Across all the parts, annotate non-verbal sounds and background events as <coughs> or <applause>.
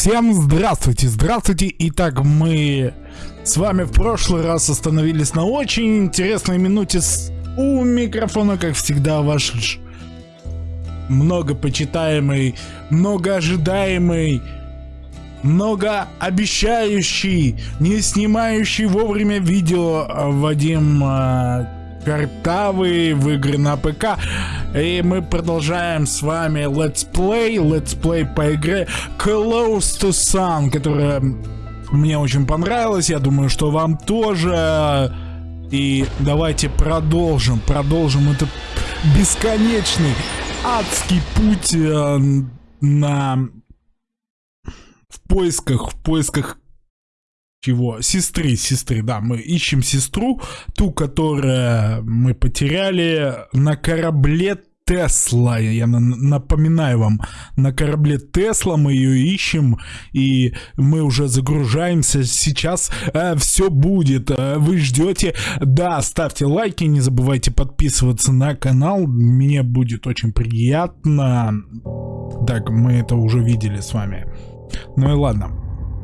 Всем здравствуйте, здравствуйте. Итак, мы с вами в прошлый раз остановились на очень интересной минуте с... у микрофона, как всегда, ваш многопочитаемый, многоожидаемый, многообещающий, не снимающий вовремя видео Вадим э, картавые в игры на ПК. И мы продолжаем с вами Let's Play, Let's Play по игре Close to Sun, которая мне очень понравилась, я думаю, что вам тоже. И давайте продолжим, продолжим этот бесконечный адский путь э, на в поисках, в поисках чего? Сестры, сестры, да, мы ищем сестру, ту, которую мы потеряли на корабле Тесла, я напоминаю вам, на корабле Тесла мы ее ищем, и мы уже загружаемся, сейчас э, все будет, э, вы ждете, да, ставьте лайки, не забывайте подписываться на канал, мне будет очень приятно, так, мы это уже видели с вами, ну и ладно,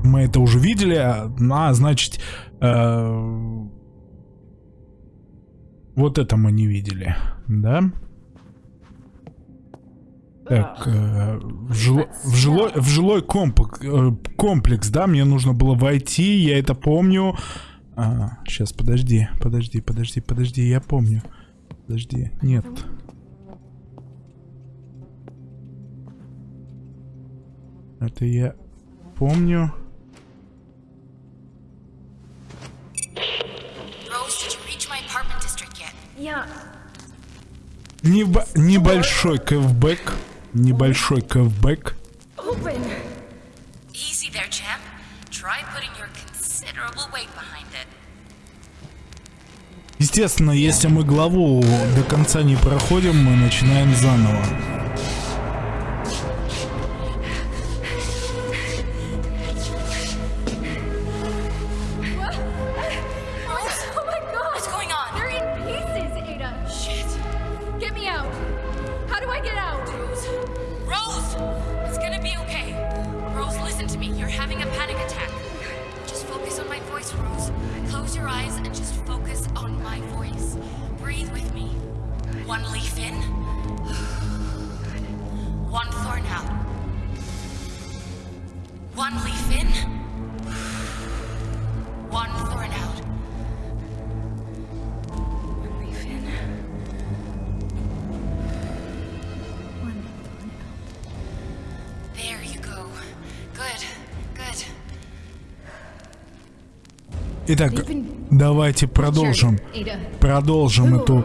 мы это уже видели, а значит, э, вот это мы не видели, да? Так, э, в, жило, в, жилой, в жилой комплекс, э, комплекс, да, мне нужно было войти, я это помню. А, сейчас, подожди, подожди, подожди, подожди, я помню. Подожди, нет. Это я помню. Небо небольшой кэвбэк. Небольшой кэвбэк. Естественно, если мы главу до конца не проходим, мы начинаем заново. Итак, давайте продолжим. Продолжим эту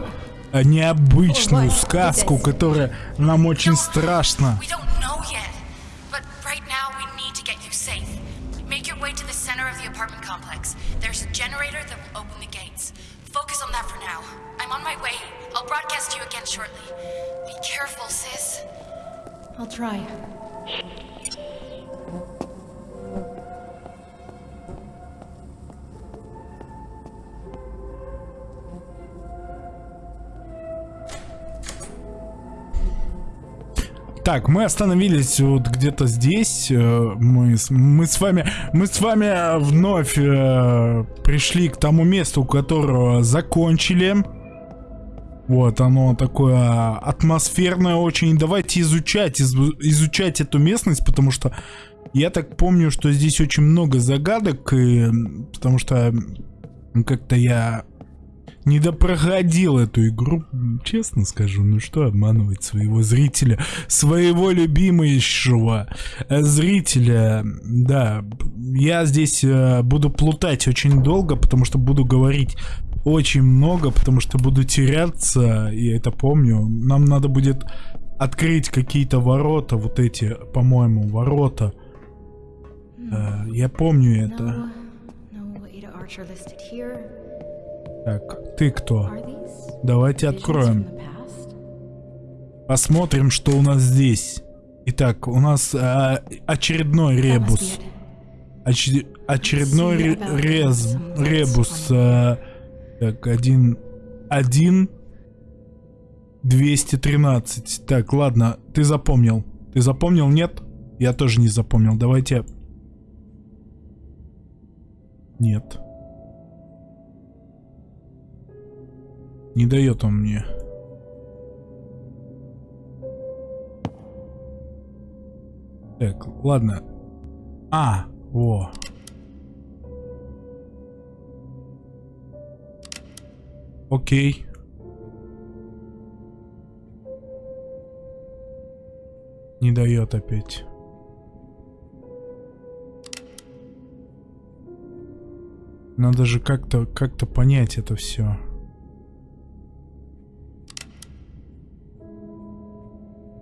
необычную сказку, которая нам очень страшна. Так, мы остановились вот где-то здесь. Э, мы, мы с вами, мы с вами вновь э, пришли к тому месту, которого закончили. Вот, оно такое атмосферное очень. Давайте изучать, из, изучать эту местность, потому что я так помню, что здесь очень много загадок, и, потому что как-то я не допроходил эту игру, честно скажу, ну что обманывать своего зрителя, своего любимого зрителя, да, я здесь э, буду плутать очень долго, потому что буду говорить очень много, потому что буду теряться, и это помню, нам надо будет открыть какие-то ворота, вот эти, по-моему, ворота, э, я помню это. Так, ты кто? Давайте откроем. Посмотрим, что у нас здесь. Итак, у нас а, очередной ребус. Оч очередной ре рез ребус. А, так, один... Один... 213. Так, ладно, ты запомнил. Ты запомнил? Нет? Я тоже не запомнил. Давайте Нет. Не дает он мне. Так, ладно. А, во. Окей. Не дает опять. Надо же как-то как-то понять это все.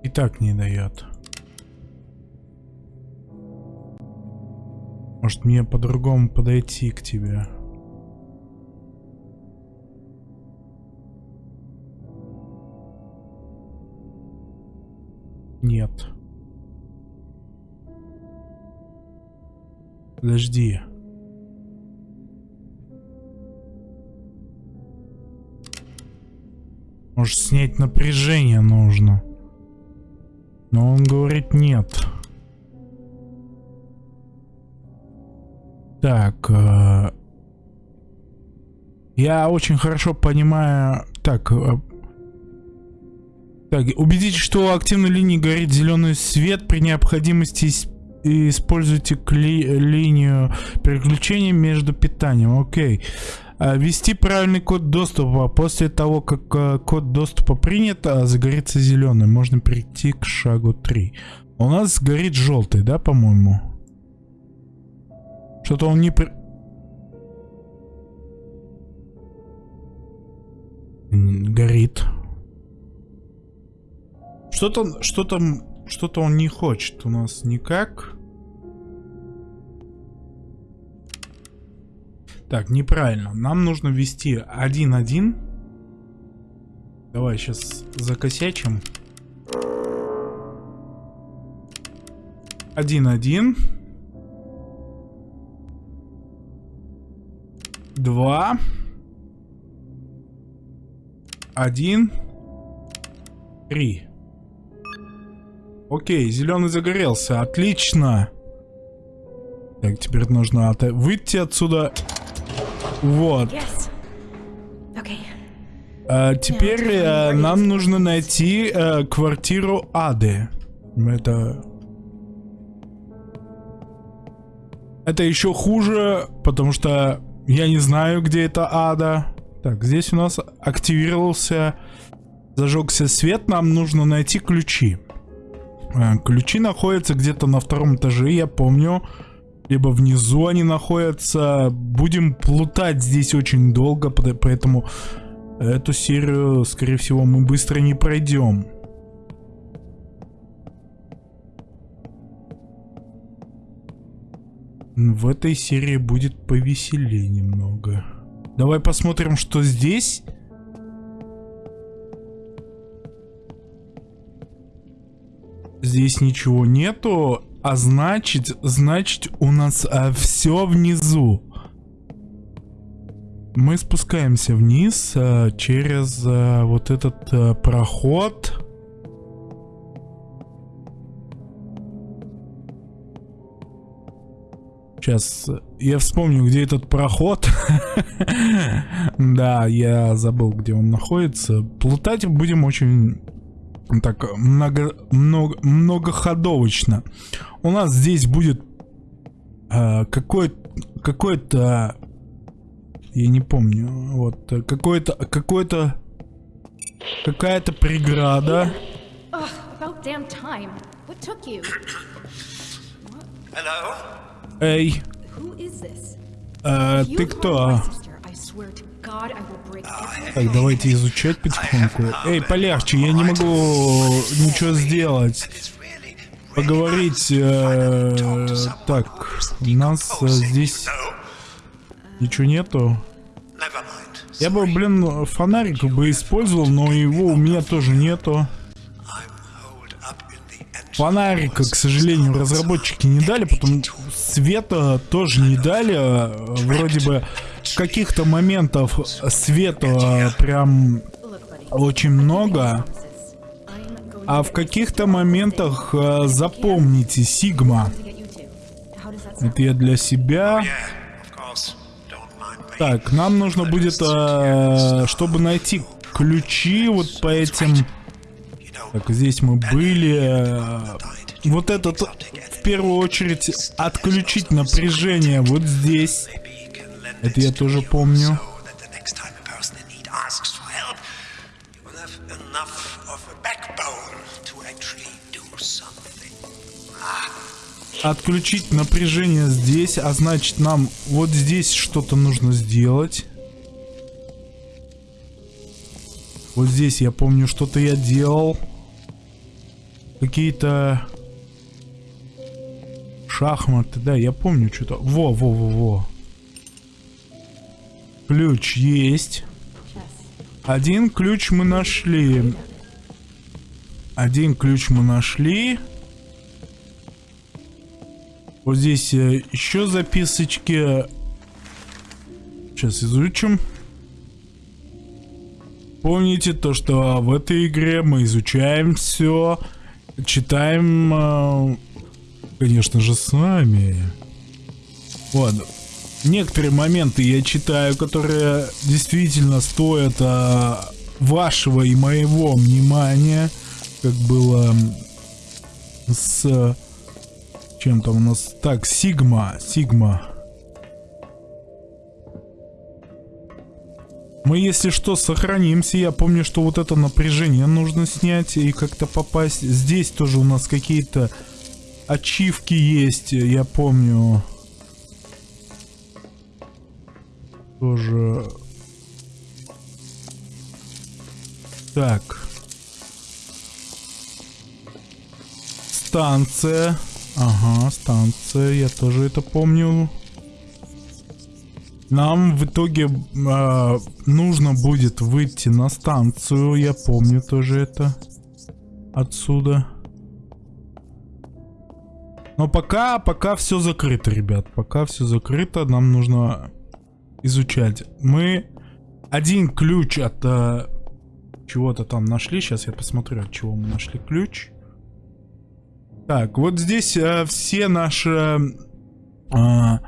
И так не дает. Может мне по-другому подойти к тебе? Нет. Подожди. Может снять напряжение нужно. Но он говорит нет. Так. Э, я очень хорошо понимаю... Так. Э, так, убедитесь, что у активной линии горит зеленый свет. При необходимости используйте линию переключения между питанием. Окей. А, ввести правильный код доступа. После того, как э, код доступа принят, а, загорится зеленый. Можно перейти к шагу 3. У нас горит желтый, да, по-моему? Что-то он не... При... Горит. Что-то, что-то, что-то он не хочет у нас никак. Так, неправильно. Нам нужно ввести 1-1. Давай сейчас закосячим. 1-1. 2. 1. 3. Окей, зеленый загорелся. Отлично. Так, теперь нужно выйти отсюда. Вот. А, теперь а, нам нужно найти а, квартиру Ады. Это... Это еще хуже, потому что я не знаю, где это Ада. Так, здесь у нас активировался, зажегся свет, нам нужно найти ключи. Ключи находятся где-то на втором этаже, я помню либо внизу они находятся. Будем плутать здесь очень долго, поэтому эту серию, скорее всего, мы быстро не пройдем. В этой серии будет повеселее немного. Давай посмотрим, что здесь. Здесь ничего нету. А значит, значит у нас а, все внизу. Мы спускаемся вниз а, через а, вот этот а, проход. Сейчас я вспомню, где этот проход. <laughs> да, я забыл, где он находится. Плутать будем очень так много, много, многоходовочно. У нас здесь будет э, какой-то, какой-то, я не помню, вот какой-то, какой-то, какая-то преграда. Эй, э, ты кто? Так, давайте изучать потихоньку. Эй, полегче, я не могу ничего сделать. Поговорить... Э, так, у нас э, здесь ничего нету. Я бы, блин, фонарик бы использовал, но его у меня тоже нету. Фонарика, к сожалению, разработчики не дали, потом света тоже не дали. Вроде бы каких-то моментов света прям очень много. А в каких-то моментах э, запомните, Сигма. Это я для себя. Так, нам нужно будет, э, чтобы найти ключи вот по этим... Так, здесь мы были. Э, вот этот, в первую очередь, отключить напряжение вот здесь. Это я тоже помню. Отключить напряжение здесь, а значит нам вот здесь что-то нужно сделать. Вот здесь я помню, что-то я делал. Какие-то шахматы, да, я помню что-то. Во, во, во, во. Ключ есть. Один ключ мы нашли. Один ключ мы нашли. Вот здесь э, еще записочки. Сейчас изучим. Помните то, что в этой игре мы изучаем все, читаем, э, конечно же, с вами. Вот. Некоторые моменты я читаю, которые действительно стоят а, вашего и моего внимания, как было с чем там у нас? Так, Сигма, Сигма. Мы, если что, сохранимся. Я помню, что вот это напряжение нужно снять и как-то попасть. Здесь тоже у нас какие-то ачивки есть, я помню. Тоже... Так. Станция. Ага, станция, я тоже это помню. Нам в итоге э, нужно будет выйти на станцию, я помню тоже это. Отсюда. Но пока, пока все закрыто, ребят. Пока все закрыто, нам нужно изучать. Мы один ключ от э, чего-то там нашли. Сейчас я посмотрю, от чего мы нашли ключ. Так, вот здесь э, все наши э,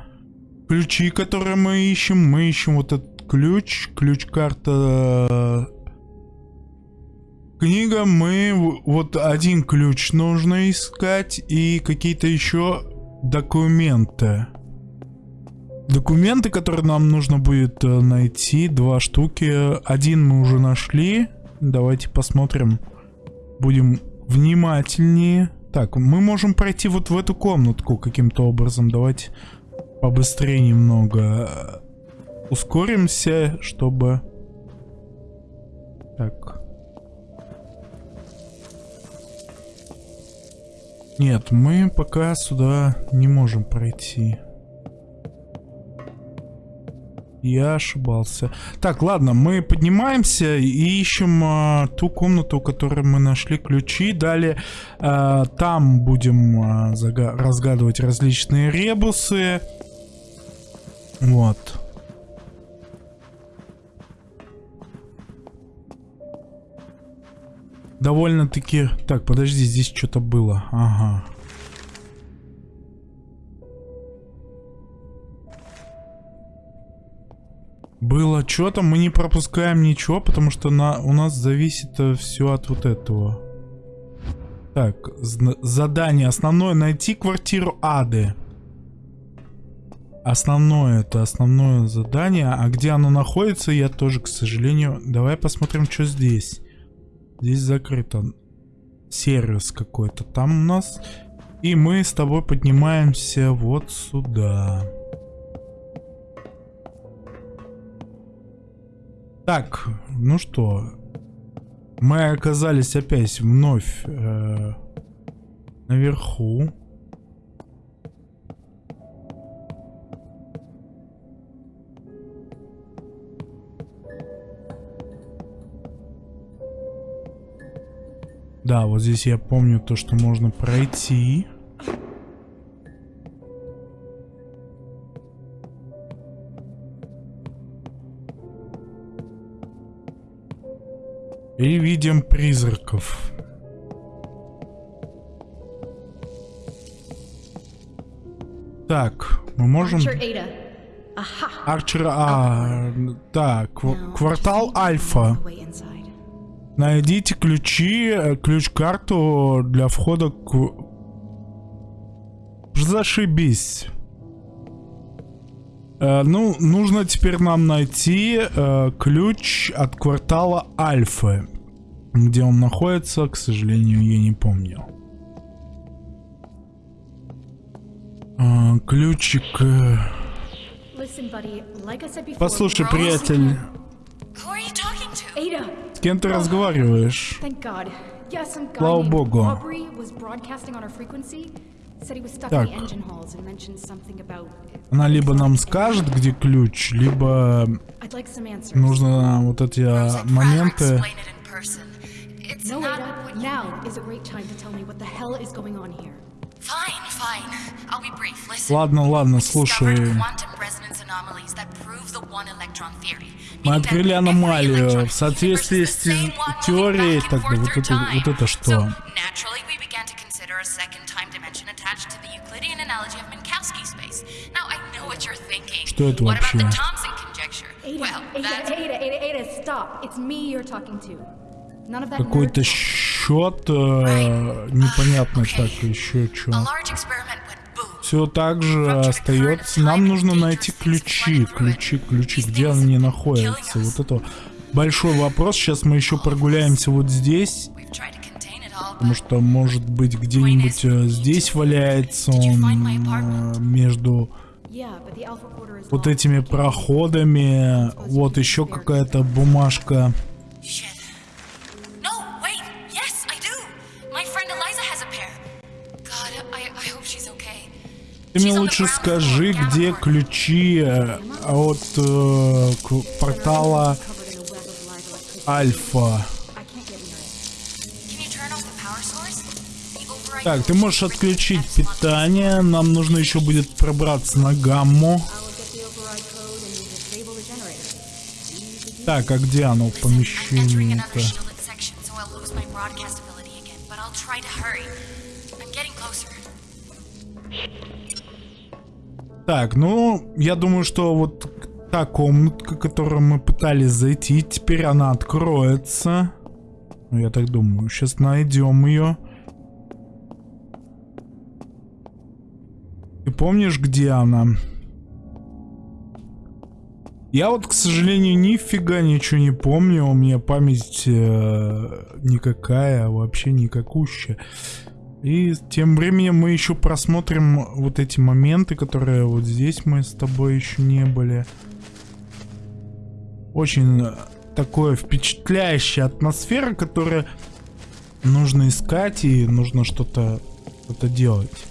ключи, которые мы ищем. Мы ищем вот этот ключ. Ключ-карта... Э, книга. Мы... Вот один ключ нужно искать. И какие-то еще документы. Документы, которые нам нужно будет э, найти. Два штуки. Один мы уже нашли. Давайте посмотрим. Будем внимательнее. Так, мы можем пройти вот в эту комнатку каким-то образом. Давайте побыстрее немного ускоримся, чтобы... Так. Нет, мы пока сюда не можем пройти. Я ошибался. Так, ладно, мы поднимаемся и ищем а, ту комнату, в которой мы нашли ключи. Далее а, там будем а, разгадывать различные ребусы. Вот. Довольно-таки... Так, подожди, здесь что-то было. Ага. Было что-то, мы не пропускаем ничего, потому что на, у нас зависит э, все от вот этого. Так, задание основное найти квартиру Ады. Основное, это основное задание. А где оно находится, я тоже, к сожалению... Давай посмотрим, что здесь. Здесь закрыто. Сервис какой-то там у нас. И мы с тобой поднимаемся вот сюда. Так, ну что, мы оказались опять вновь э, наверху. Да, вот здесь я помню то, что можно пройти. И видим призраков. Так, мы можем... Арчер, а, так, кв- квартал Альфа. Найдите ключи, э, ключ-карту для входа к... Зашибись. Э, ну, нужно теперь нам найти э, ключ от квартала Альфа. Где он находится, к сожалению, я не помню. Э, ключик... Э... Послушай, приятель. С кем ты разговариваешь? Слава богу. Так. Она либо нам скажет, где ключ, либо нужно вот эти а, моменты... Ладно, ладно, слушай. Мы открыли аномалию в соответствии с теорией, тогда вот это, вот это что? Что это вообще? Какой-то счет э, непонятно так еще что. Все так же остается. Нам нужно найти ключи, ключи, ключи, где они находятся. Вот это большой вопрос. Сейчас мы еще прогуляемся вот здесь. Потому что, может быть, где-нибудь э, здесь валяется он э, между вот этими проходами. Вот еще какая-то бумажка. Ты мне лучше скажи, где ключи э, от э, портала Альфа. Так, ты можешь отключить питание. Нам нужно еще будет пробраться на гамму. Так, а где оно в помещении-то? Так, ну, я думаю, что вот та комнатка, которую мы пытались зайти, теперь она откроется. Ну, я так думаю. Сейчас найдем ее. Ты помнишь, где она? Я вот, к сожалению, нифига ничего не помню. У меня память э, никакая, вообще никакущая. И тем временем мы еще просмотрим вот эти моменты, которые вот здесь мы с тобой еще не были. Очень такое впечатляющая атмосфера, которая нужно искать и нужно что-то что, -то, делать.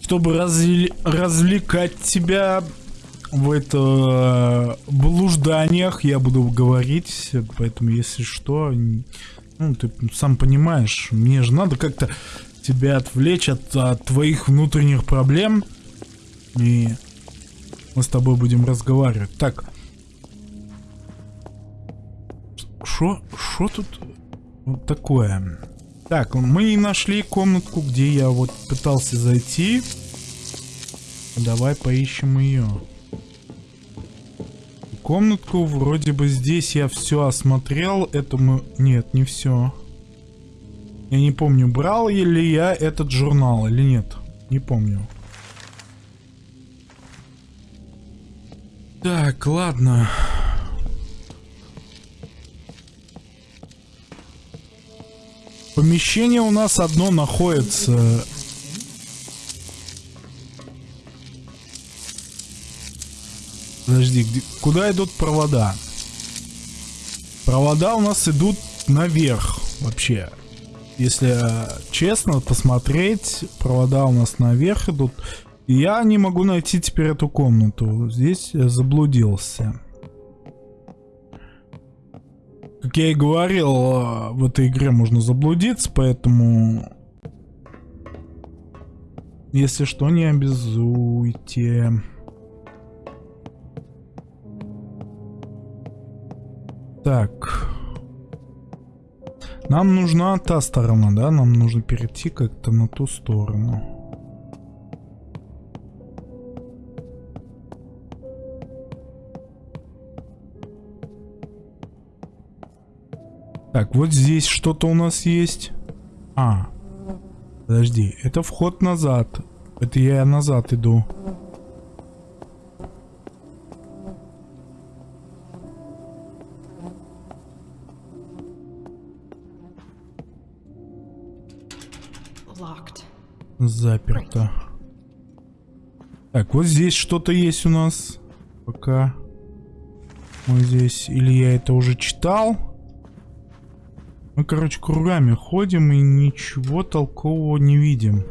Чтобы разве развлекать тебя в это блужданиях я буду говорить, поэтому если что, ну ты сам понимаешь, мне же надо как-то тебя отвлечь от, от твоих внутренних проблем, и мы с тобой будем разговаривать. Так, что, что тут вот такое? Так, мы нашли комнатку, где я вот пытался зайти. Давай поищем ее комнатку. Вроде бы здесь я все осмотрел. Это мы... Нет, не все. Я не помню, брал ли я этот журнал или нет. Не помню. Так, ладно. Помещение у нас одно находится Подожди, где, куда идут провода? Провода у нас идут наверх вообще. Если честно посмотреть, провода у нас наверх идут. Я не могу найти теперь эту комнату. Здесь заблудился. Как я и говорил, в этой игре можно заблудиться, поэтому... Если что, не обязуйте. Так. Нам нужна та сторона, да? Нам нужно перейти как-то на ту сторону. Так, вот здесь что-то у нас есть. А, подожди, это вход назад. Это я назад иду. Заперто. Так, вот здесь что-то есть у нас. Пока мы здесь... Или я это уже читал? Мы, короче, кругами ходим и ничего толкового не видим.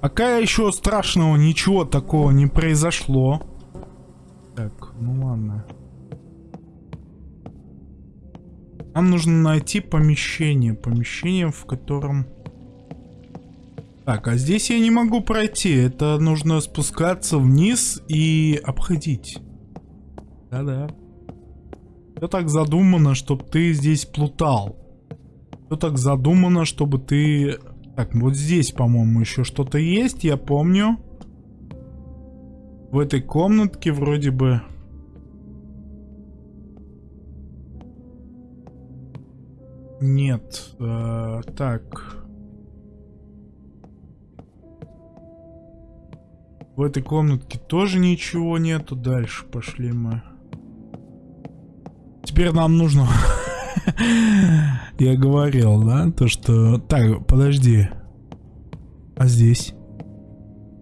Пока еще страшного ничего такого не произошло. Нам нужно найти помещение. Помещение, в котором... Так, а здесь я не могу пройти. Это нужно спускаться вниз и обходить. Да-да. Все так задумано, чтобы ты здесь плутал. Все так задумано, чтобы ты... Так, вот здесь, по-моему, еще что-то есть, я помню. В этой комнатке вроде бы... Нет. Э, так. В этой комнатке тоже ничего нету. Дальше пошли мы. Теперь нам нужно... <laughs> Я говорил, да? То, что... Так, подожди. А здесь?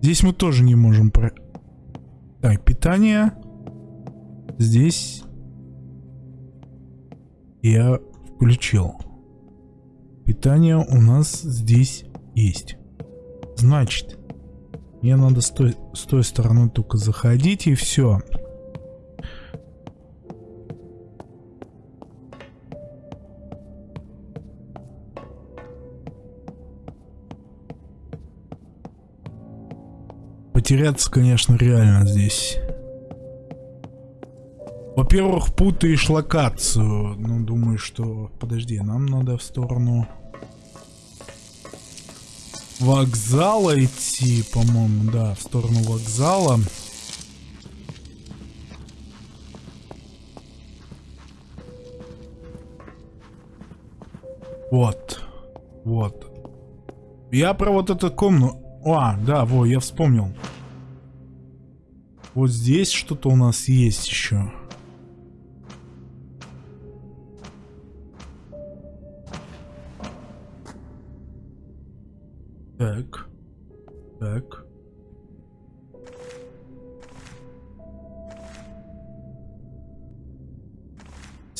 Здесь мы тоже не можем про... Так, питание. Здесь... Я включил. Питание у нас здесь есть. Значит, мне надо с той, с той стороны только заходить и все. Потеряться, конечно, реально здесь. Во-первых, путаешь локацию. Ну, думаю, что... Подожди, нам надо в сторону вокзала идти, по-моему, да, в сторону вокзала. Вот. Вот. Я про вот эту комнату... А, да, во, я вспомнил. Вот здесь что-то у нас есть еще.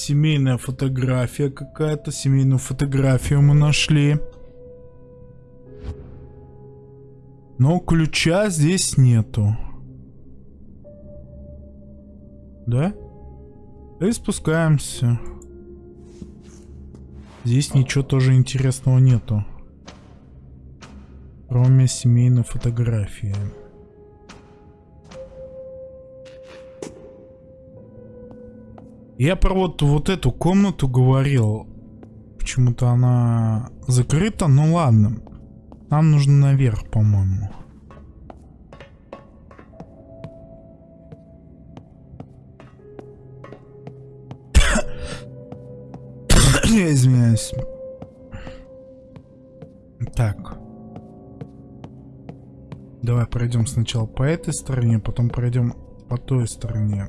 Семейная фотография какая-то. Семейную фотографию мы нашли. Но ключа здесь нету. Да? И спускаемся. Здесь ничего тоже интересного нету. Кроме семейной фотографии. Я про вот, вот эту комнату говорил. Почему-то она закрыта, ну ладно. Нам нужно наверх, по-моему. <coughs> Я извиняюсь. Так. Давай пройдем сначала по этой стороне, потом пройдем по той стороне.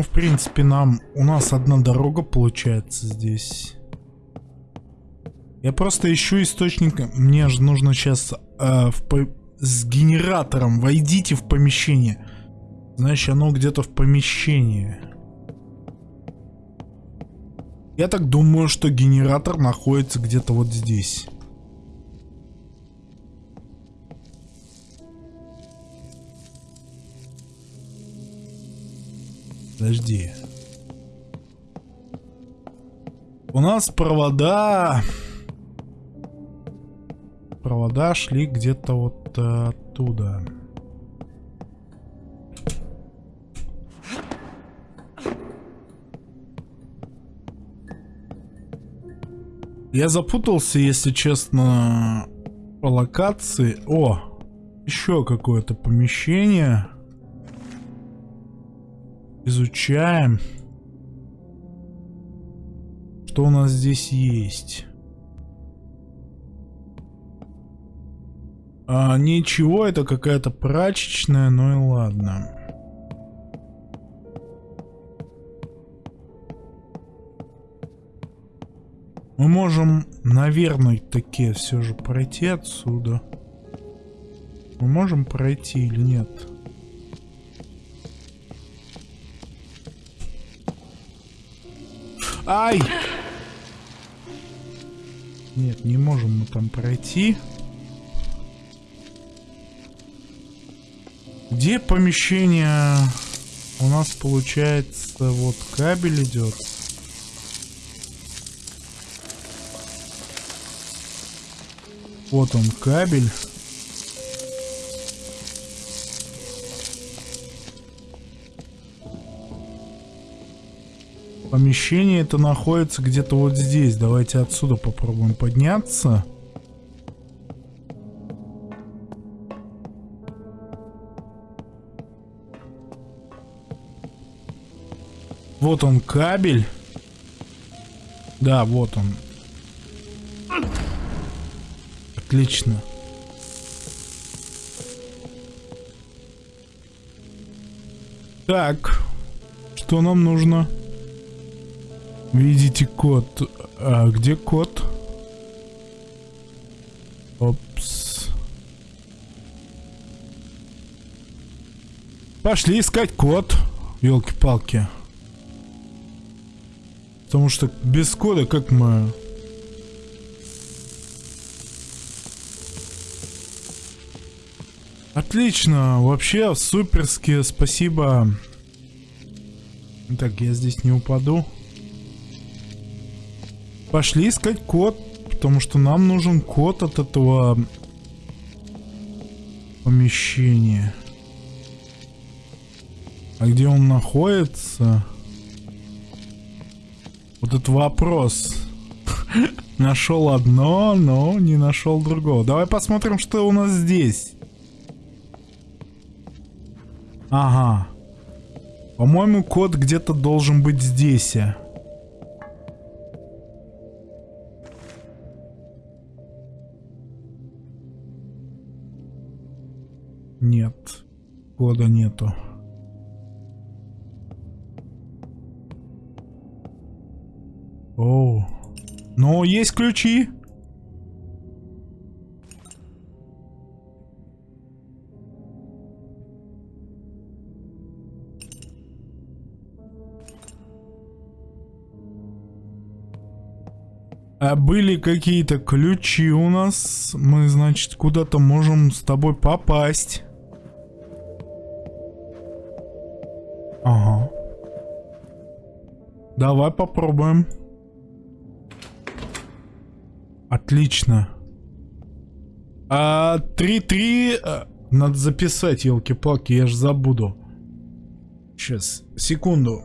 Ну, в принципе, нам... У нас одна дорога получается здесь. Я просто ищу источник. Мне же нужно сейчас э, в, с генератором. Войдите в помещение. Значит, оно где-то в помещении. Я так думаю, что генератор находится где-то вот здесь. Подожди. У нас провода... Провода шли где-то вот оттуда. Я запутался, если честно, по локации. О, еще какое-то помещение. Изучаем. Что у нас здесь есть? А, ничего, это какая-то прачечная, ну и ладно. Мы можем, наверное, таки все же пройти отсюда. Мы можем пройти или нет? Ай! Нет, не можем мы там пройти. Где помещение? У нас получается вот кабель идет. Вот он кабель. Помещение это находится где-то вот здесь. Давайте отсюда попробуем подняться. Вот он кабель. Да, вот он. Отлично. Так. Что нам нужно? Видите код. А где код? Опс. Пошли искать код. Елки-палки. Потому что без кода как мы Отлично, вообще суперски, спасибо. Так, я здесь не упаду. Пошли искать код, потому что нам нужен код от этого помещения. А где он находится? Вот этот вопрос. <laughs> Нашел одно, но не нашел другого. Давай посмотрим, что у нас здесь. Ага. По-моему, код где-то должен быть здесь. Ключи. А были какие-то ключи у нас. Мы, значит, куда-то можем с тобой попасть. Ага. Давай попробуем. Отлично. А 3-3... Э, надо записать, елки-палки, я же забуду. Сейчас, секунду.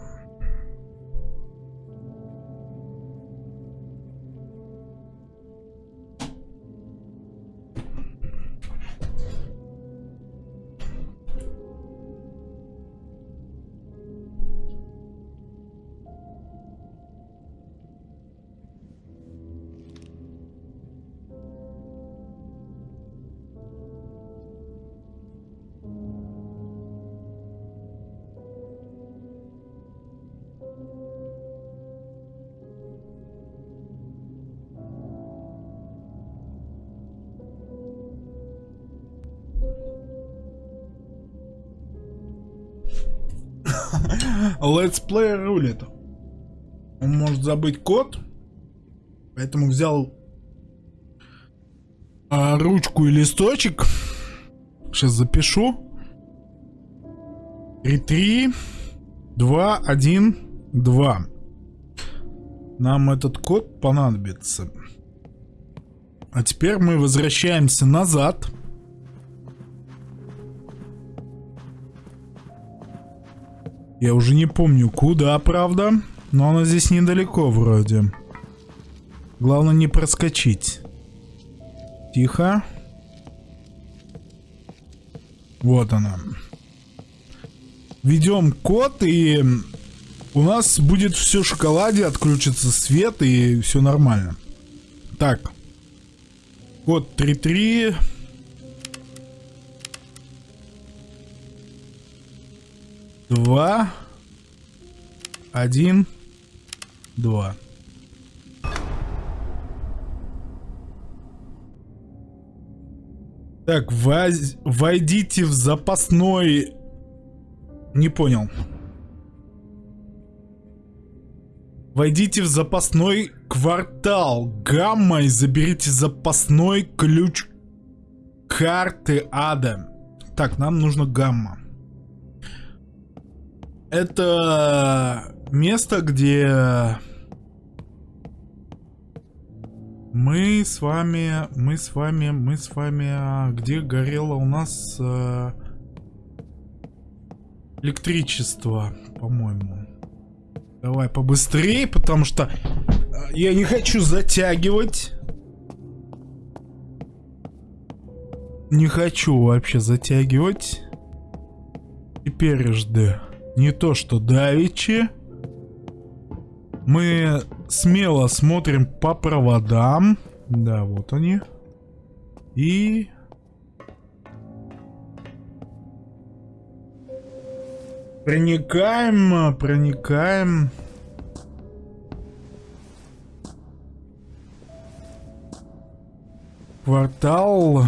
Play рулит. Он может забыть код. Поэтому взял а, ручку и листочек. Сейчас запишу. 3, 3, 2, 1, 2. Нам этот код понадобится. А теперь мы возвращаемся назад. Я уже не помню, куда, правда. Но она здесь недалеко вроде. Главное не проскочить. Тихо. Вот она. Ведем код и у нас будет все в шоколаде, отключится свет и все нормально. Так. Код 33. Два. Один. Два. Так, воз... войдите в запасной... Не понял. Войдите в запасной квартал Гамма и заберите запасной ключ карты ада. Так, нам нужно Гамма. Это место, где мы с вами, мы с вами, мы с вами, а, где горело у нас э, электричество, по-моему. Давай побыстрее, потому что э, я не хочу затягивать. Не хочу вообще затягивать. Теперь жды. Не то, что давичи. Мы смело смотрим по проводам. Да, вот они. И... Проникаем, проникаем. Квартал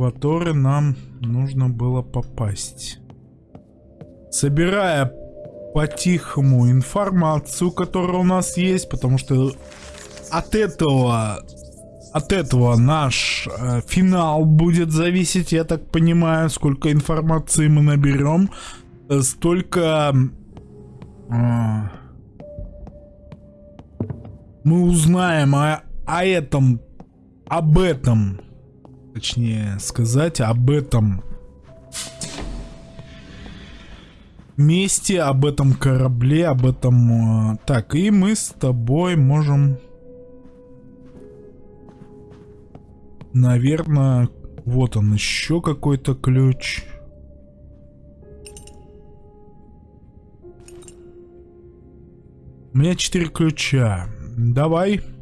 который нам нужно было попасть. Собирая по-тихому информацию, которая у нас есть, потому что от этого от этого наш э, финал будет зависеть, я так понимаю, сколько информации мы наберем, э, столько э, мы узнаем о, о этом, об этом точнее сказать, об этом месте, об этом корабле, об этом... Э, так, и мы с тобой можем... Наверное, вот он еще какой-то ключ. У меня четыре ключа. Давай. Давай.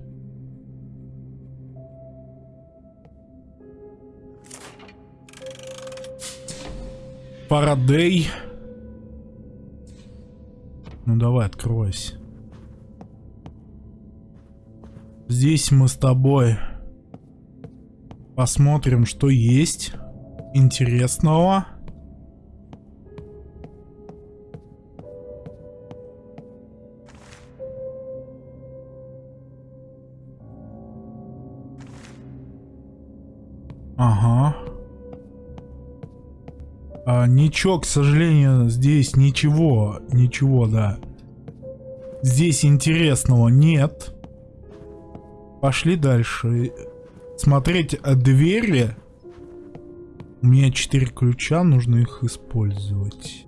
Парадей. Ну давай, откройся. Здесь мы с тобой посмотрим, что есть интересного. Ага. А, ничего, к сожалению, здесь ничего, ничего, да. Здесь интересного нет. Пошли дальше. Смотреть а, двери. У меня четыре ключа, нужно их использовать.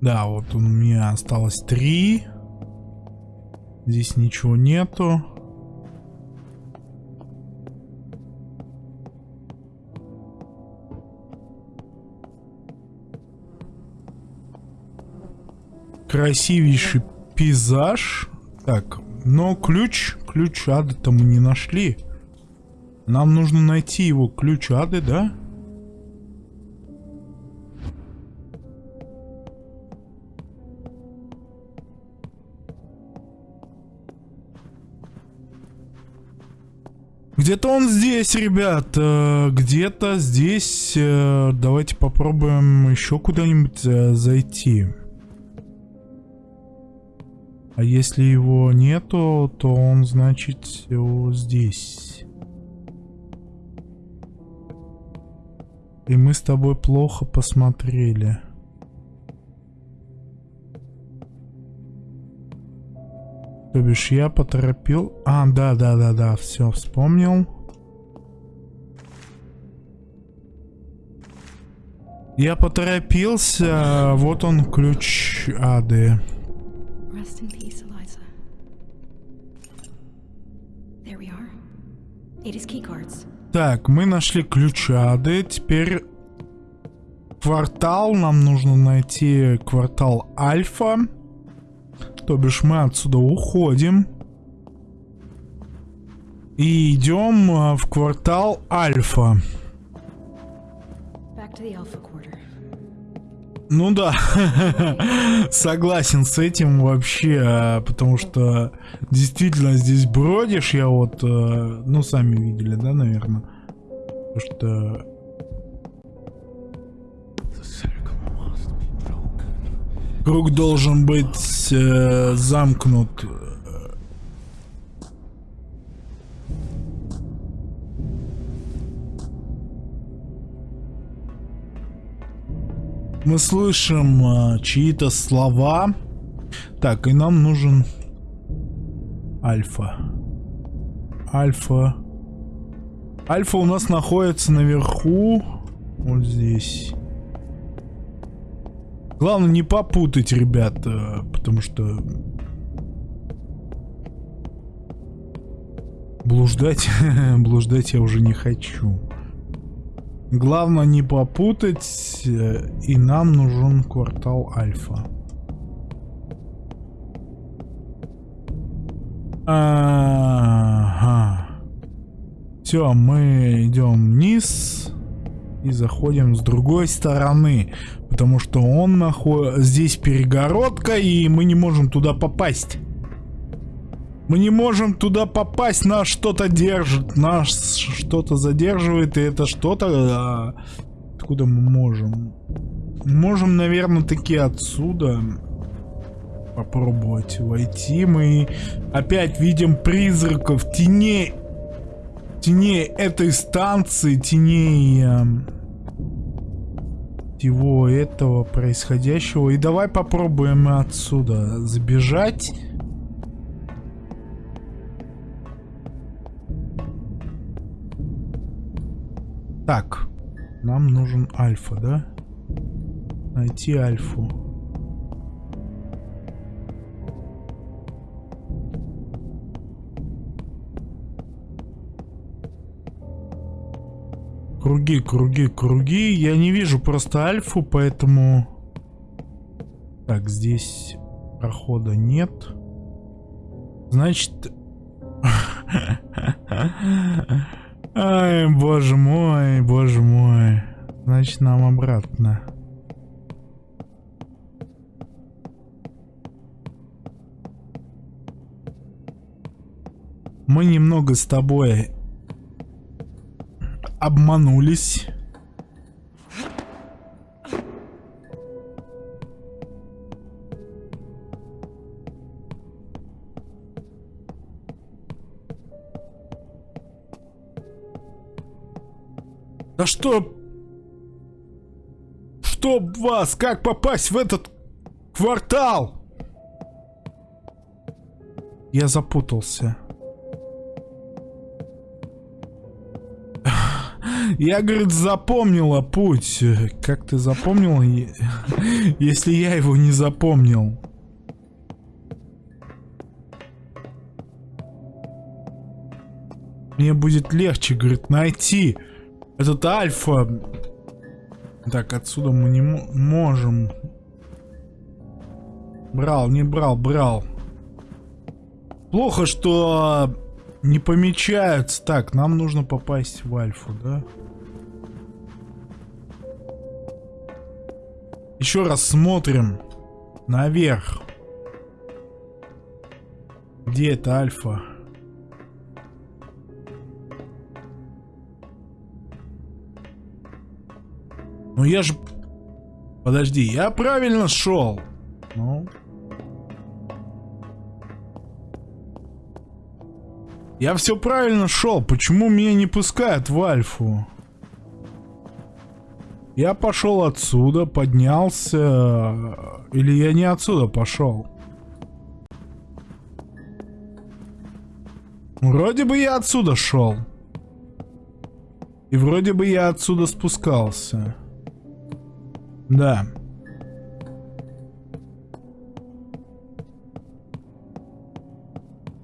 Да, вот у меня осталось три. Здесь ничего нету. Красивейший пейзаж. Так, но ключ, ключ ады-то мы не нашли. Нам нужно найти его ключ ады, да? Где-то он здесь, ребят. Э, где-то здесь. Э, давайте попробуем еще куда-нибудь э, зайти. А если его нету, то он, значит, здесь. И мы с тобой плохо посмотрели. То бишь я поторопил... А, да, да, да, да, все, вспомнил. Я поторопился, вот он ключ ады. Rest in peace, Eliza. There we are. It key cards. Так, мы нашли ключ ады, теперь квартал, нам нужно найти квартал Альфа. То бишь мы отсюда уходим. И идем а, в квартал Альфа. Back to the Alpha. Ну да, <laughs> согласен с этим вообще, а, потому что действительно здесь бродишь, я вот, а, ну сами видели, да, наверное, что... Круг должен быть э, замкнут. Мы слышим э, чьи-то слова. Так, и нам нужен Альфа. Альфа. Альфа у нас находится наверху. Вот здесь. Главное не попутать, ребят, потому что... Блуждать, <laughs> блуждать я уже не хочу. Главное не попутать, э, и нам нужен квартал Альфа. Ага. Все, мы идем вниз и заходим с другой стороны, потому что он находится здесь перегородка и мы не можем туда попасть. Мы не можем туда попасть, нас что-то держит, нас что-то задерживает, и это что-то... А, откуда мы можем? Можем, наверное, таки отсюда попробовать войти. Мы опять видим призраков, теней, теней этой станции, теней э, всего этого происходящего. И давай попробуем отсюда забежать. Так, нам нужен альфа, да? Найти альфу. Круги, круги, круги. Я не вижу просто альфу, поэтому... Так, здесь прохода нет. Значит... <laughs> Ай, боже мой, боже мой. Значит, нам обратно. Мы немного с тобой обманулись. Да что... Что вас? Как попасть в этот квартал? Я запутался. Я, говорит, запомнила путь. Как ты запомнил, если я его не запомнил? Мне будет легче, говорит, найти. Этот альфа... Так, отсюда мы не можем. Брал, не брал, брал. Плохо, что не помечаются. Так, нам нужно попасть в альфу, да? Еще раз смотрим наверх. Где это альфа? Я же... Подожди, я правильно шел. Ну... Я все правильно шел. Почему меня не пускают в Альфу? Я пошел отсюда, поднялся. Или я не отсюда пошел? Вроде бы я отсюда шел. И вроде бы я отсюда спускался. Да.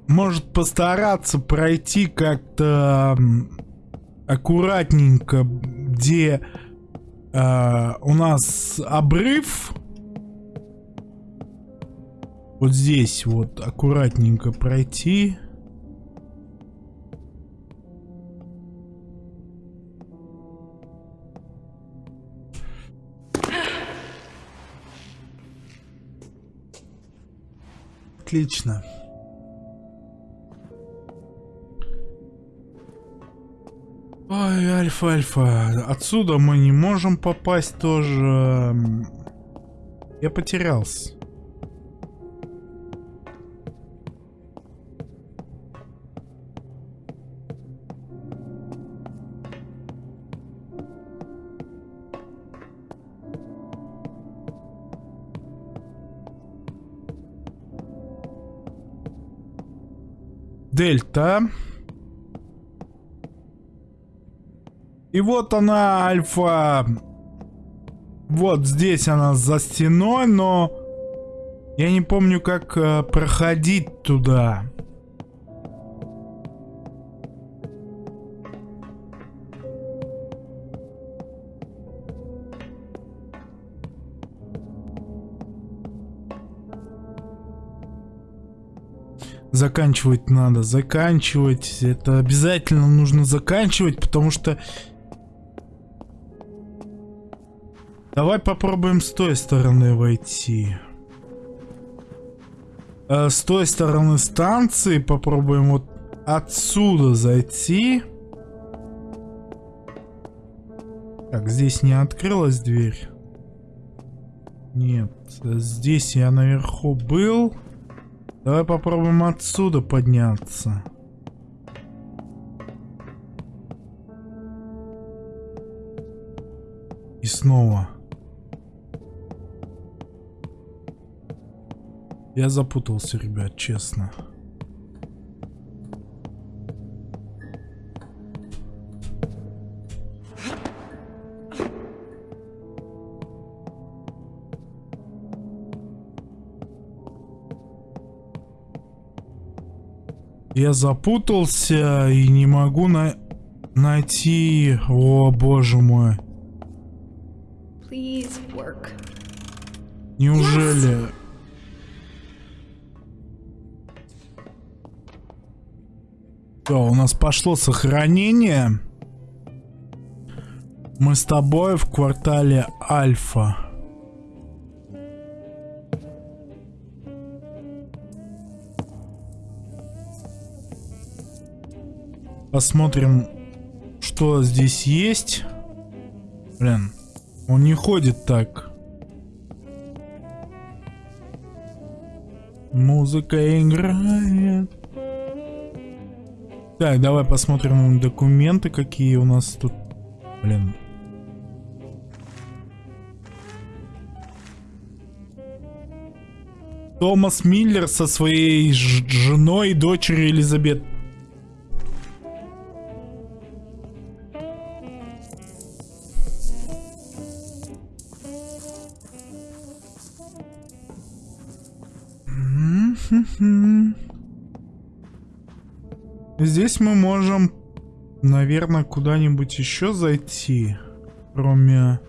Может постараться пройти как-то аккуратненько, где э, у нас обрыв. Вот здесь вот аккуратненько пройти. Отлично. Ой, Альфа-Альфа. Отсюда мы не можем попасть тоже. Я потерялся. Дельта. И вот она, альфа. Вот здесь она за стеной, но я не помню, как э, проходить туда. Заканчивать надо, заканчивать. Это обязательно нужно заканчивать, потому что Давай попробуем с той стороны войти. Э, с той стороны станции попробуем вот отсюда зайти. Так, здесь не открылась дверь. Нет, здесь я наверху был. Давай попробуем отсюда подняться. И снова. Я запутался, ребят, честно. Я запутался и не могу на найти... О, боже мой. Неужели... Yes. Все, у нас пошло сохранение. Мы с тобой в квартале Альфа. Посмотрим, что здесь есть. Блин, он не ходит так. Музыка играет. Так, давай посмотрим документы, какие у нас тут. Блин. Томас Миллер со своей женой и дочерью Элизабет. Здесь мы можем, наверное, куда-нибудь еще зайти, кроме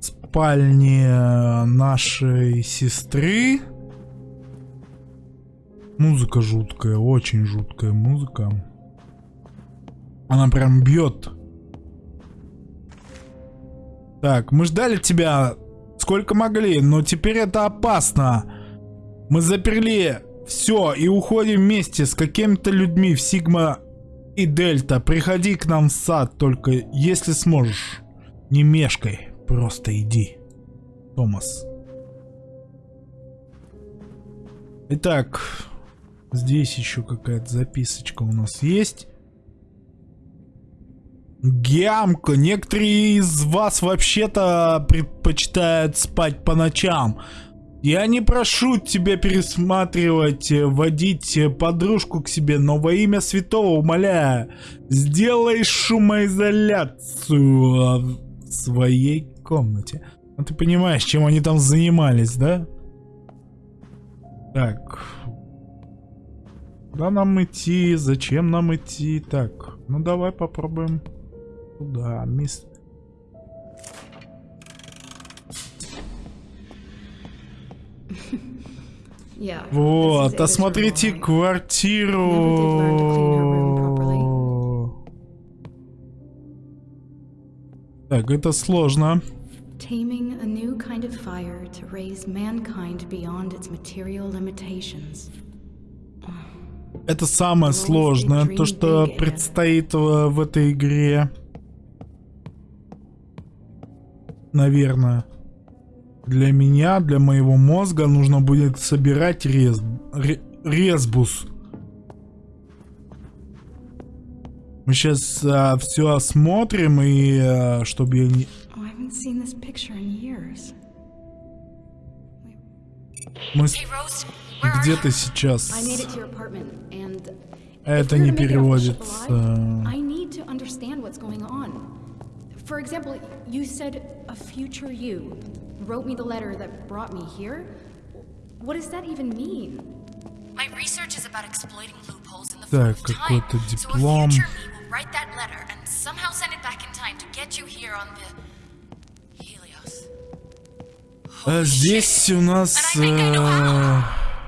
спальни нашей сестры. Музыка жуткая, очень жуткая музыка. Она прям бьет. Так, мы ждали тебя сколько могли, но теперь это опасно. Мы заперли все, и уходим вместе с какими-то людьми в Сигма и Дельта. Приходи к нам в сад, только если сможешь. Не мешкай, просто иди. Томас. Итак, здесь еще какая-то записочка у нас есть. Гямко. Некоторые из вас вообще-то предпочитают спать по ночам. Я не прошу тебя пересматривать, э, водить э, подружку к себе, но во имя святого умоляю, сделай шумоизоляцию в своей комнате. Ну ты понимаешь, чем они там занимались, да? Так. Куда нам идти? Зачем нам идти? Так, ну давай попробуем. Туда, мисс... Вот, осмотрите квартиру. Так, это сложно. Taming a new kind of fire to raise mankind beyond its material limitations. Это самое сложное, то, что предстоит в, в этой игре. Наверное. Для меня, для моего мозга нужно будет собирать рез, ре, резбус. Мы сейчас а, все осмотрим и а, чтобы я не... Oh. Мы с- где ты сейчас? Это не переводится. For example, you said a future you wrote me the letter that brought me here. What does that even mean? My research is about exploiting loopholes in the Так, flow of time. какой-то So a диплом. future me will write that letter and somehow send it back in time to get you here on the Helios. А здесь у нас... And I think I know how.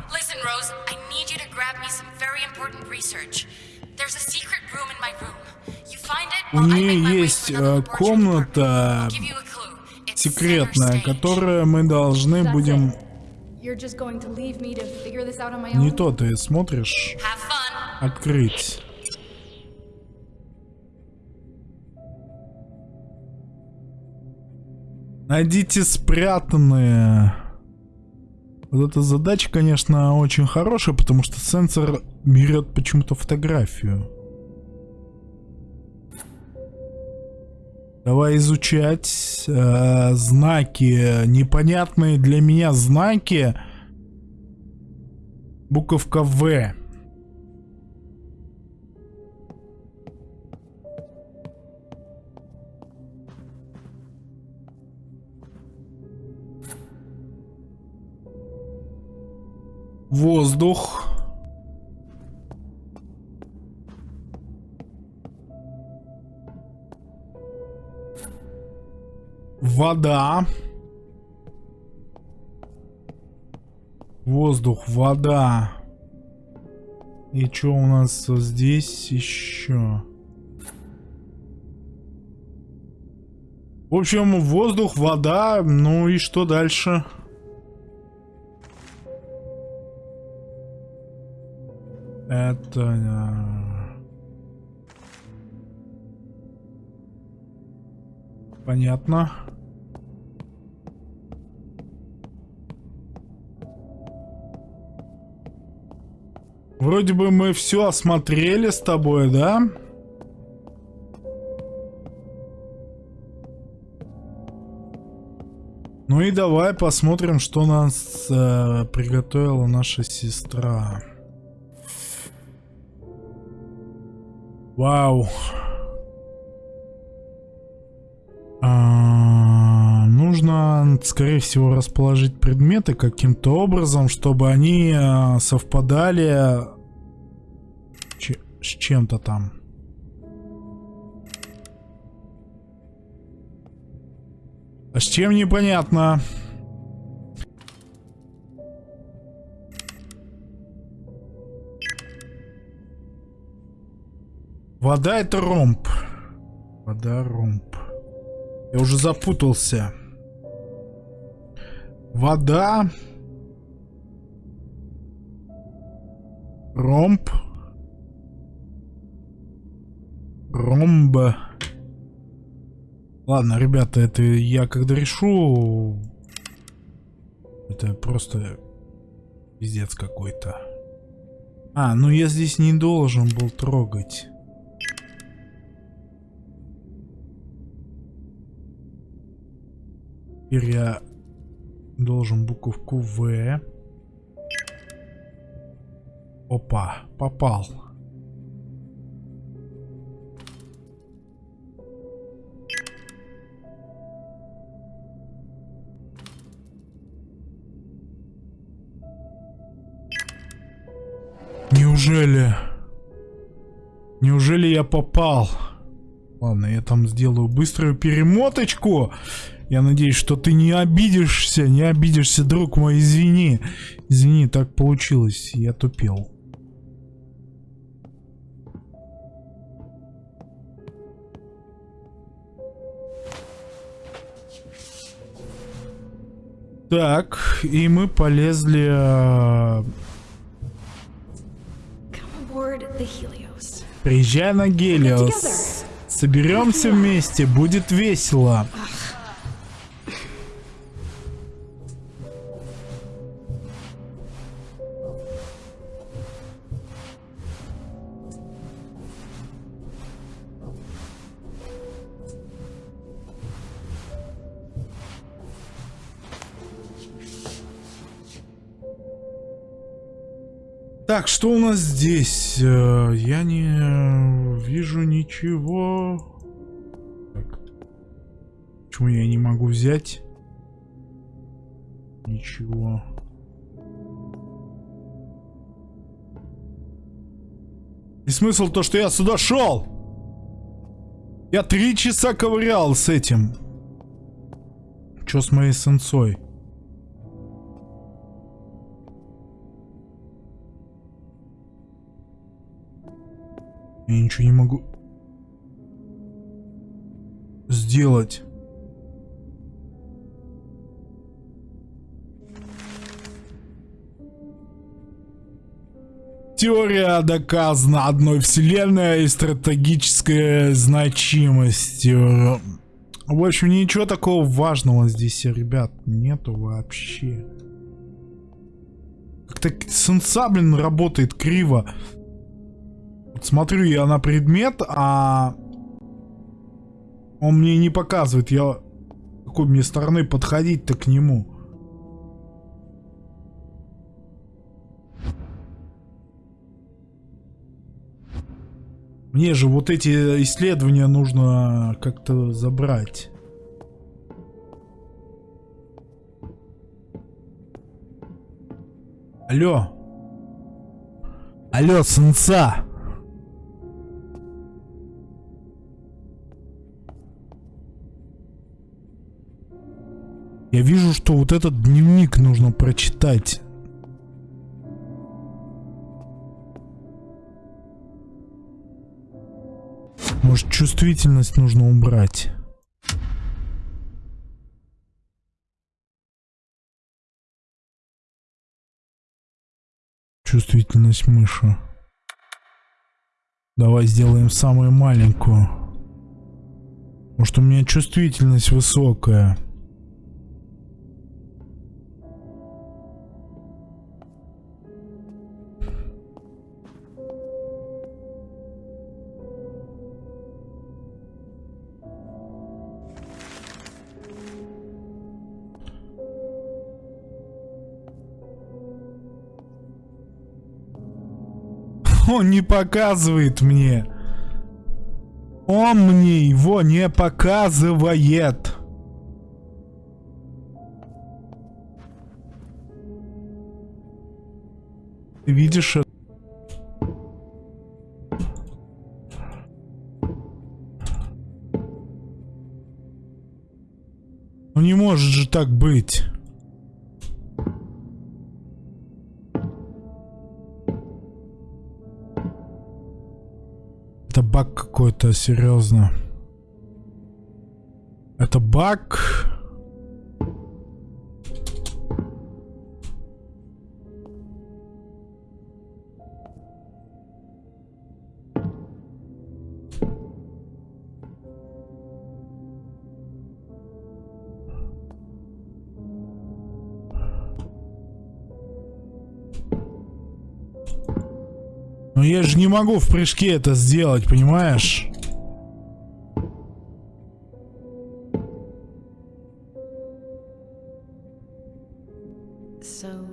э, Listen, Rose, I need you to grab me some very important research. There's a secret room in my room. You find it У while I нее make my way есть to э, another laboratory комната Stage. которую мы должны будем... Не то ты смотришь, открыть. Найдите спрятанные. Вот эта задача, конечно, очень хорошая, потому что сенсор берет почему-то фотографию. Давай изучать э, знаки, непонятные для меня знаки. Буковка В. Воздух. Вода. Воздух, вода. И что у нас здесь еще? В общем, воздух, вода, ну и что дальше? Это... э, Понятно. Вроде бы мы все осмотрели с тобой, да? Ну и давай посмотрим, что нас э, приготовила наша сестра. Вау. Скорее всего, расположить предметы каким-то образом, чтобы они э, совпадали с чем-то там. А с чем непонятно. Вода это ромб. Вода ромб. Я уже запутался. Вода. Ромб. Ромба. Ладно, ребята, это я когда решу... Это просто пиздец какой-то. А, ну я здесь не должен был трогать. Теперь я должен буковку В. Опа, попал. Неужели? Неужели я попал? Ладно, я там сделаю быструю перемоточку. Я надеюсь, что ты не обидишься, не обидишься, друг мой, извини. Извини, так получилось, я тупел. Так, и мы полезли... Helios. Приезжай на. Гелиос. Соберемся вместе, будет весело. Что у нас здесь? Э, Я не вижу ничего. Почему я не могу взять? Ничего. И смысл то, что я сюда шел? Я три часа ковырял с этим. Что с моей сенсой? Я ничего не могу сделать. Теория доказана одной вселенной и стратегическая значимость. В общем, ничего такого важного здесь, ребят, нету вообще. Как-то сенса, блин, работает криво. Смотрю я на предмет, а он мне не показывает, я какой мне стороны подходить-то к нему. Мне же вот эти исследования нужно как-то забрать. Алло. Алло, сенса. Я вижу, что вот этот дневник нужно прочитать. Может, чувствительность нужно убрать. Чувствительность мыши. Давай сделаем самую маленькую. Может, у меня чувствительность высокая. Он не показывает мне. Он мне его не показывает. Ты видишь это? Ну не может же так быть. Баг какой-то, серьезно. Это баг. Но я же не могу в прыжке это сделать, понимаешь?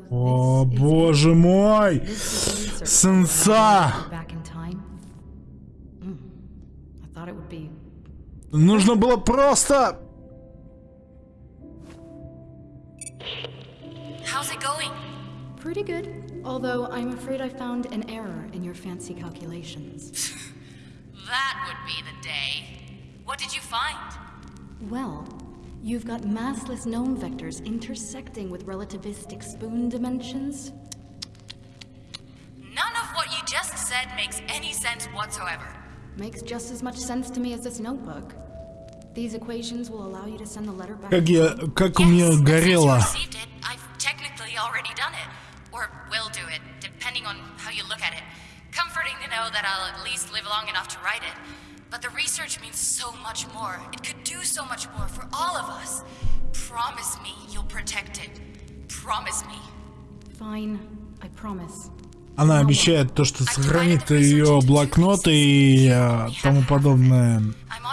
О, боже мой! Сенса! Mm. Нужно было просто... How's it going? pretty good. Although I'm afraid I found an error in your fancy calculations. <laughs> That would be the day. What did you find? Well, you've got massless gnome vectors intersecting with relativistic spoon dimensions. None of what you just said makes any sense whatsoever. Makes just as much sense to me as this notebook. These equations will allow you to send the letter back. Как я... Как у Yes, меня and since you горело. received that I'll at least live long enough to write it. But the research means so much more. It could do so much more for all of us. Promise me you'll protect it. Promise me. Fine, I promise. Она обещает то, что сохранит ее блокноты и э, тому подобное. I'm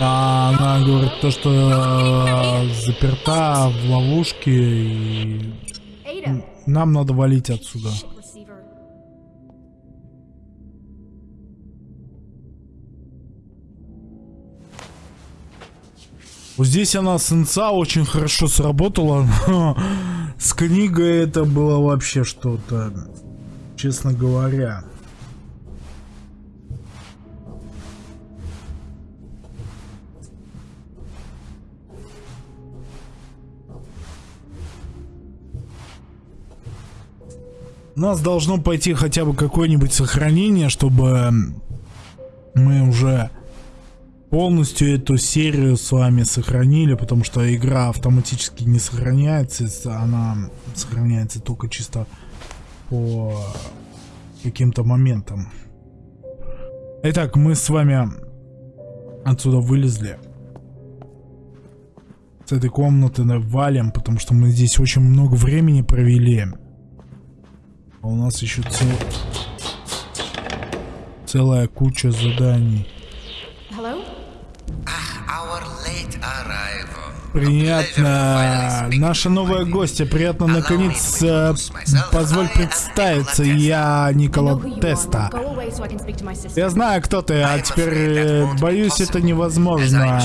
А она говорит то, что э, заперта в ловушке и нам надо валить отсюда. Вот здесь она с инца очень хорошо сработала. <laughs> С книгой это было вообще что-то, честно говоря. У нас должно пойти хотя бы какое-нибудь сохранение, чтобы мы уже полностью эту серию с вами сохранили, потому что игра автоматически не сохраняется, она сохраняется только чисто по каким-то моментам. Итак, мы с вами отсюда вылезли. С этой комнаты на- валим, потому что мы здесь очень много времени провели. А у нас еще цел- целая куча заданий. Приятно. Наша новая гостья. Приятно наконец. э, Позволь представиться. Я Никола. Теста. Я знаю, кто ты, а теперь, э, боюсь, это невозможно.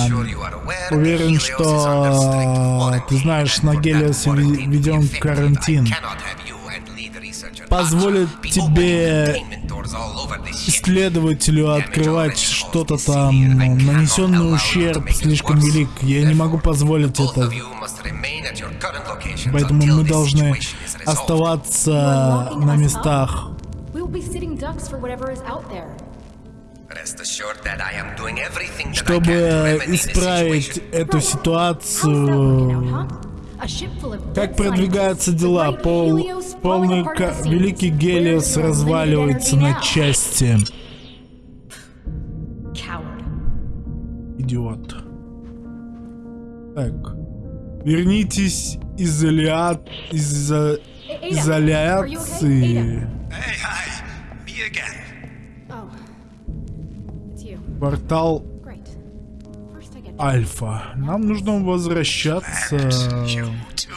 Уверен, что ты знаешь, на Гелиосе введен карантин. Позволит тебе исследователю открывать что-то там, нанесенный ущерб слишком велик. Я не могу позволить это. Поэтому мы должны оставаться на местах. Чтобы исправить эту ситуацию, как продвигаются дела? Пол, полный ка- великий. Гелиос разваливается на части. Идиот. Так. Вернитесь из you okay? изоляции. Oh. Портал Альфа. Нам нужно возвращаться. You too,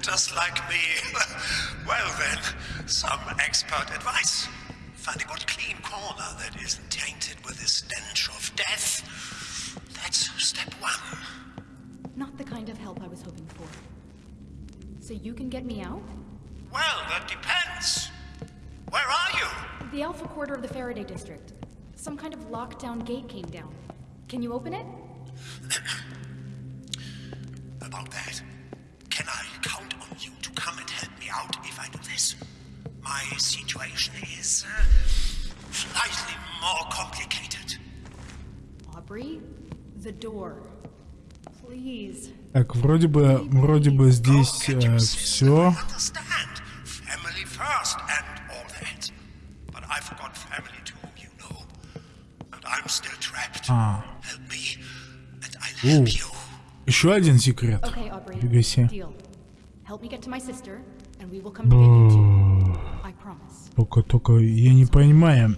just like me. <laughs> well then, some expert advice. Finding one clean corner that isn't tainted with the stench of death. That's step one. Not the kind of help I was hoping for. So you can get me out? Well, that depends. Where are you? The Alpha Quarter of the Faraday District. Some kind of lockdown gate came down. Can you open it? About that, can I count on you to come and help me out if I do this? My situation is uh, slightly more complicated. Aubrey? The door. Please. Так, вроде бы, вроде бы здесь Go get your все. sister, I understand. Family first and all that. But I forgot family too, you know. And I'm still trapped. А, Help me, you. еще один секрет. Фига себе. Только, только я не понимаю.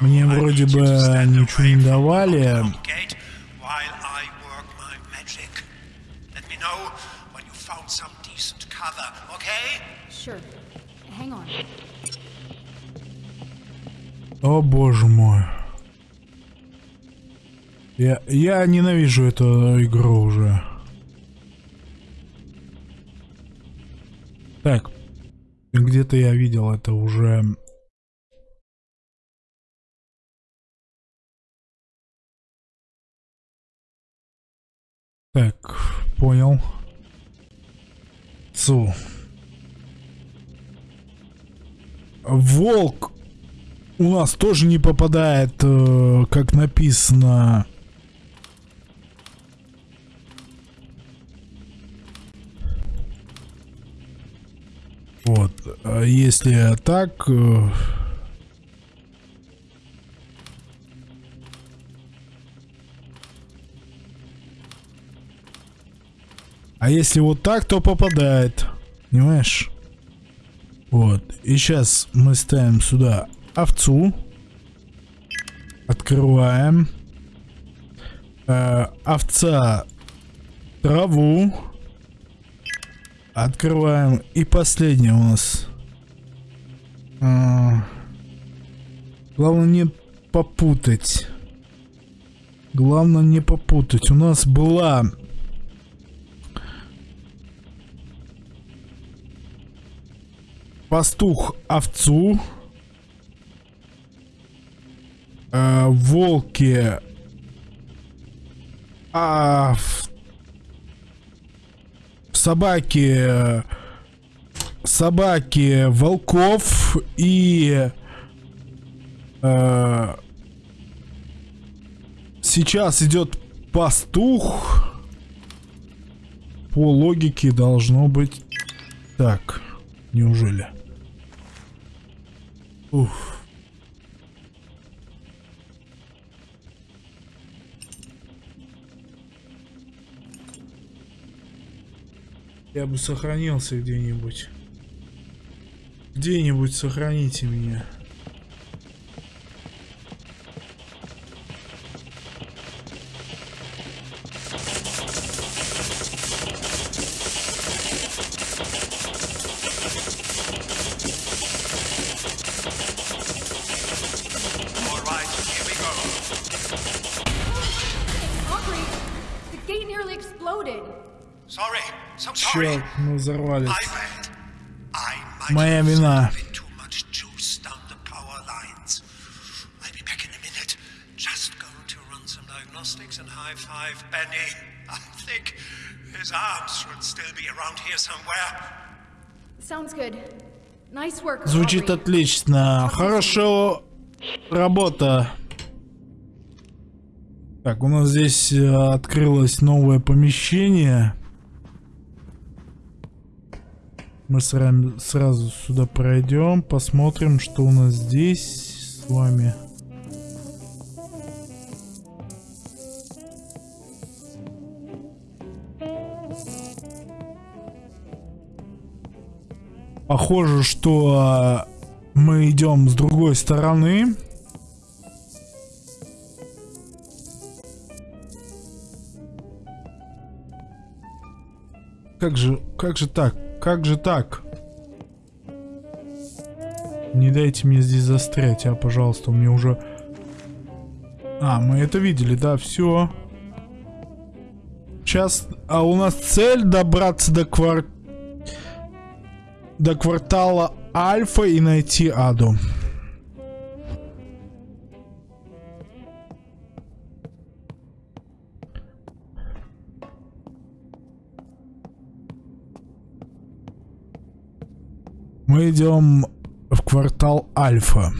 Мне вроде бы ничего не давали. gate while I Я, я ненавижу эту игру уже. Так. Где-то я видел это уже. Так, понял. Цу. Волк у нас тоже не попадает, э, как написано. Вот, а если так... э, А если вот так, то попадает. Понимаешь? Вот. И сейчас мы ставим сюда овцу. Открываем. Э, овца траву. Открываем. И последнее у нас. А, главное не попутать. Главное не попутать. У нас была... Пастух овцу. Э, волки. А, собаки. Собаки волков и э, сейчас идет пастух. По логике должно быть так. Неужели? Уф. Я бы сохранился где-нибудь. Где-нибудь сохраните меня. Sounds good. Nice work. Звучит отлично. Хорошо. Работа. Так, у нас здесь э, открылось новое помещение. Мы сразу сюда пройдем, посмотрим, что у нас здесь с вами. Похоже, что а, мы идем с другой стороны. Как же, как же так? Как же так? Не дайте мне здесь застрять, а, пожалуйста, мне уже... А, мы это видели, да, все. Сейчас, а у нас цель добраться до квартиры до квартала Альфа и найти Аду. Идем в квартал Альфа.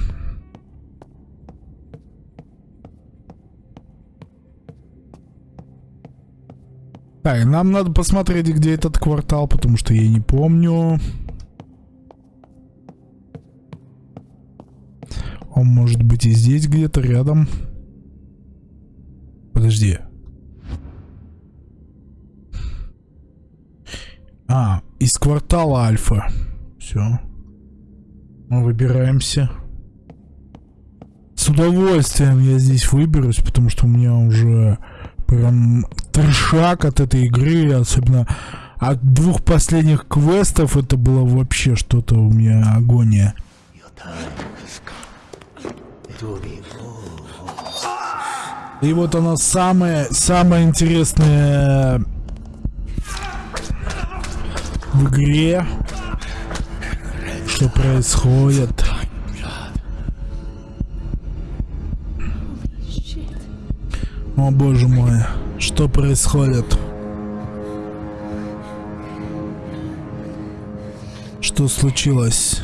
Так, нам надо посмотреть, где этот квартал, потому что я не помню. Он может быть и здесь где-то рядом. Подожди. А, из квартала Альфа. Все. Выбираемся. С удовольствием я здесь выберусь, потому что у меня уже прям трешак от этой игры, особенно от двух последних квестов, это было вообще что-то у меня агония. И вот она самая, самая интересная в игре. Что происходит? О боже мой, что происходит? Что случилось?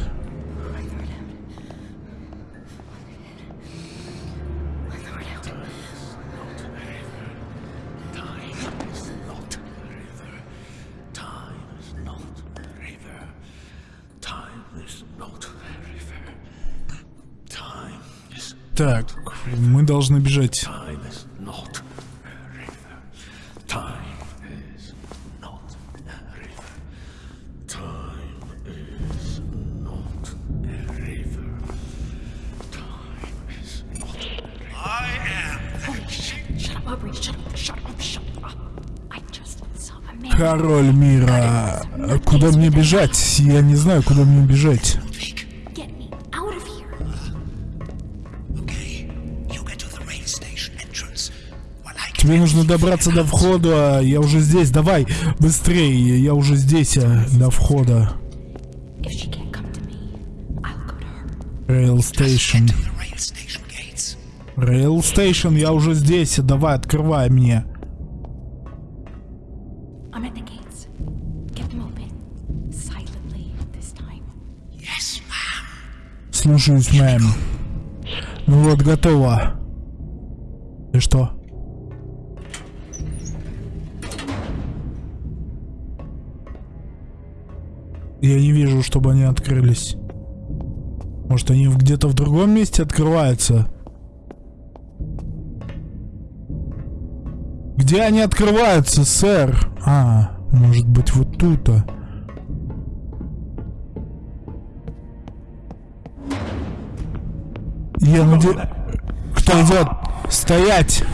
Just saw a man. Король мира. А Куда мне бежать? Я не знаю, куда мне бежать. Тебе нужно добраться до входа. а Я уже здесь. Давай, быстрее. Я уже здесь, а, до входа. Rail Station. Rail Station, я уже здесь. Давай, открывай мне. Слушаюсь, мэм. Ну вот, готово. И что? Я не вижу, чтобы они открылись. Может, они где-то в другом месте открываются? Где они открываются, сэр? А, может быть, вот тут-то. Я надеюсь... Кто идет? Стоять!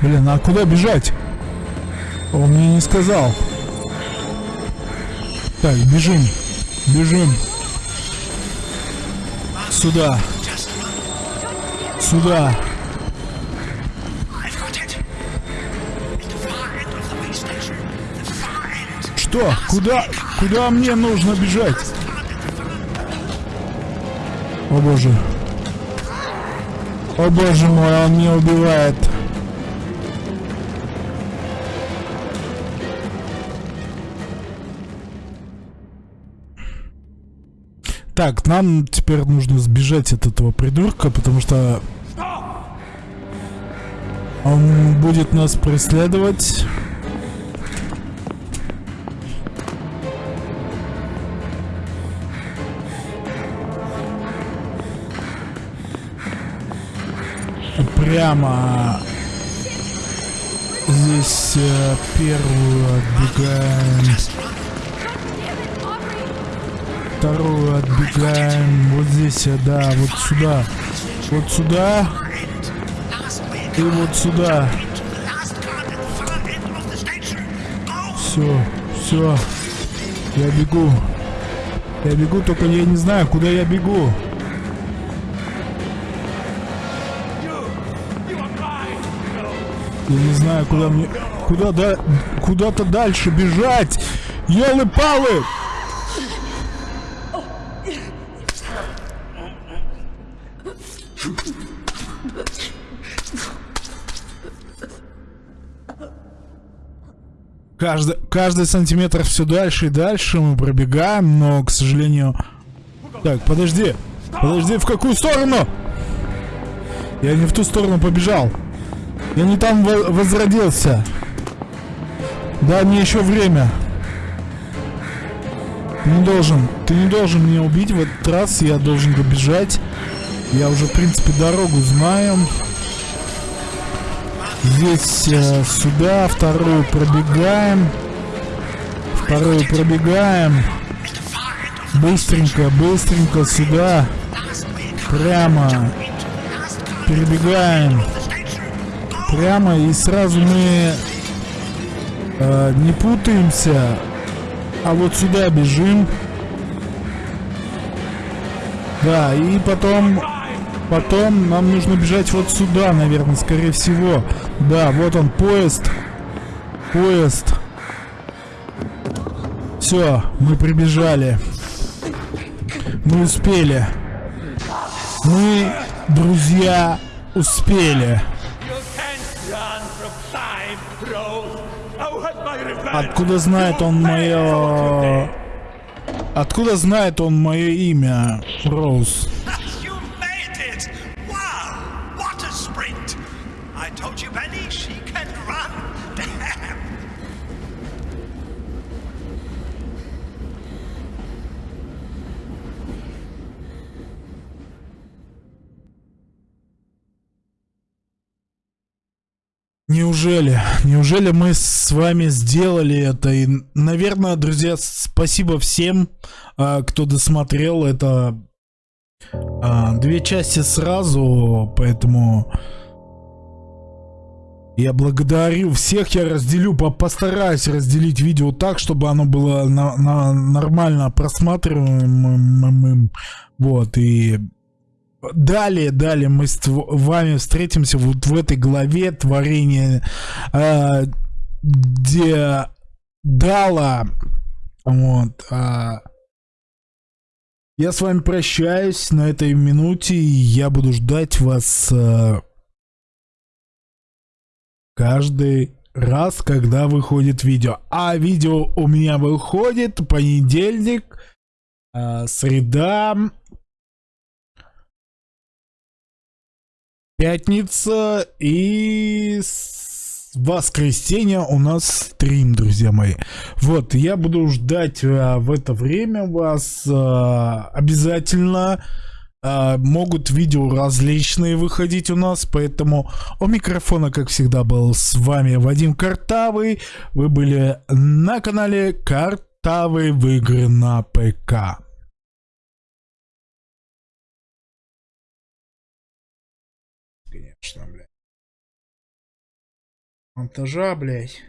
Блин, а куда бежать? Он мне не сказал. Так, бежим. Бежим. Сюда. Сюда. Что? Куда? Куда мне нужно бежать? О боже. О боже мой, он меня убивает. Так, нам теперь нужно сбежать от этого придурка, потому что он будет нас преследовать. Прямо здесь э, первую отбегаем, вторую отбегаем, вот здесь, э, да, вот сюда, вот сюда. И вот сюда. Все, все, я бегу, я бегу, только я не знаю, куда я бегу. Я не знаю, куда мне... Куда да... Куда-то дальше бежать! Ёлы-палы! Каждый, каждый сантиметр все дальше и дальше мы пробегаем, но, к сожалению... Так, подожди. Подожди, в какую сторону? Я не в ту сторону побежал. Я не там во- возродился. Дай мне еще время. Ты не должен, ты не должен меня убить в этот раз, я должен добежать. Я уже, в принципе, дорогу знаю. Здесь э, сюда, вторую пробегаем. вторую пробегаем. Быстренько, быстренько сюда. Прямо. Перебегаем. Прямо и сразу мы э, не путаемся. А вот сюда бежим. Да, и потом... Потом нам нужно бежать вот сюда, наверное, скорее всего. Да, вот он, поезд. Поезд. Все, мы прибежали. Мы успели. Мы, друзья, успели. Откуда знает он мое... Откуда знает он мое имя, Роуз? Неужели? Неужели мы с вами сделали это? И, наверное, друзья, спасибо всем, а, кто досмотрел это. а, Две части сразу, поэтому я благодарю всех, я разделю, по- постараюсь разделить видео так, чтобы оно было на- на- нормально просматриваемым. Вот, и Далее, далее мы с вами встретимся вот в этой главе творения, э, где Дала, вот, а, я с вами прощаюсь на этой минуте, и я буду ждать вас э, каждый раз, когда выходит видео. А видео у меня выходит понедельник, э, среда, Пятница и воскресенье у нас стрим, друзья мои. Вот, я буду ждать а, в это время вас а, обязательно. А, могут видео различные выходить у нас, поэтому у микрофона, как всегда, был с вами Вадим Картавый. Вы были на канале Картавый в игры на ПК. Конечно, блядь. Монтажа, блядь.